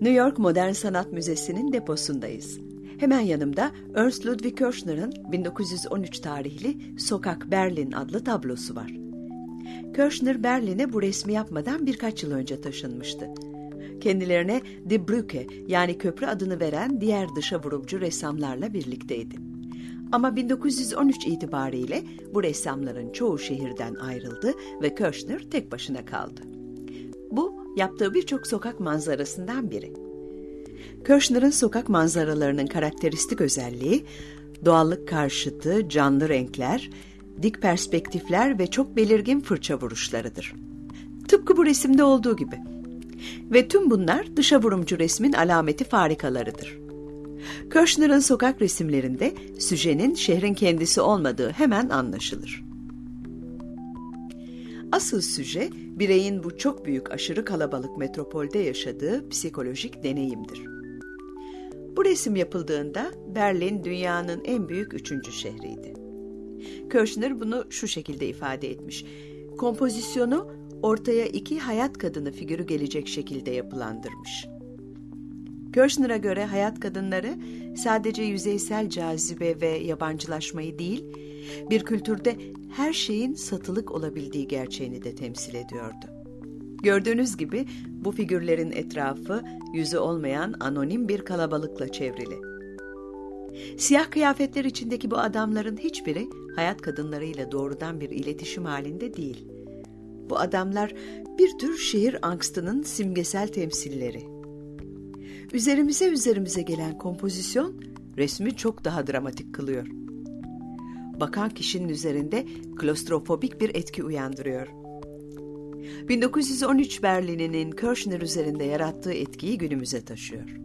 New York Modern Sanat Müzesi'nin deposundayız. Hemen yanımda Ernst Ludwig Kirchner'ın 1913 tarihli Sokak Berlin adlı tablosu var. Kirchner Berlin'e bu resmi yapmadan birkaç yıl önce taşınmıştı. Kendilerine Die Brücke yani köprü adını veren diğer dışa vurumcu ressamlarla birlikteydi. Ama 1913 itibariyle bu ressamların çoğu şehirden ayrıldı ve Kirchner tek başına kaldı. Bu yaptığı birçok sokak manzarasından biri. Kirchner'ın sokak manzaralarının karakteristik özelliği doğallık karşıtı, canlı renkler, dik perspektifler ve çok belirgin fırça vuruşlarıdır. Tıpkı bu resimde olduğu gibi. Ve tüm bunlar dışa vurumcu resmin alameti farikalarıdır. Kirchner'ın sokak resimlerinde süjenin şehrin kendisi olmadığı hemen anlaşılır. Asıl süje bireyin bu çok büyük aşırı kalabalık metropolde yaşadığı psikolojik deneyimdir. Bu resim yapıldığında Berlin dünyanın en büyük üçüncü şehriydi. Kirchner bunu şu şekilde ifade etmiş. Kompozisyonu ortaya iki hayat kadını figürü gelecek şekilde yapılandırmış. Kirchner'a göre hayat kadınları sadece yüzeysel cazibe ve yabancılaşmayı değil, bir kültürde her şeyin satılık olabildiği gerçeğini de temsil ediyordu. Gördüğünüz gibi bu figürlerin etrafı yüzü olmayan anonim bir kalabalıkla çevrili. Siyah kıyafetler içindeki bu adamların hiçbiri hayat kadınlarıyla doğrudan bir iletişim halinde değil. Bu adamlar bir tür şehir angstının simgesel temsilleri. Üzerimize üzerimize gelen kompozisyon resmi çok daha dramatik kılıyor. Bakan kişinin üzerinde klostrofobik bir etki uyandırıyor. 1913 Berlin'inin Kirchner üzerinde yarattığı etkiyi günümüze taşıyor.